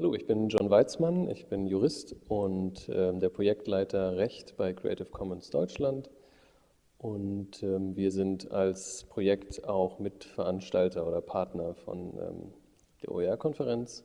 Hallo, ich bin John Weizmann, ich bin Jurist und äh, der Projektleiter Recht bei Creative Commons Deutschland. Und ähm, wir sind als Projekt auch Mitveranstalter oder Partner von ähm, der OER-Konferenz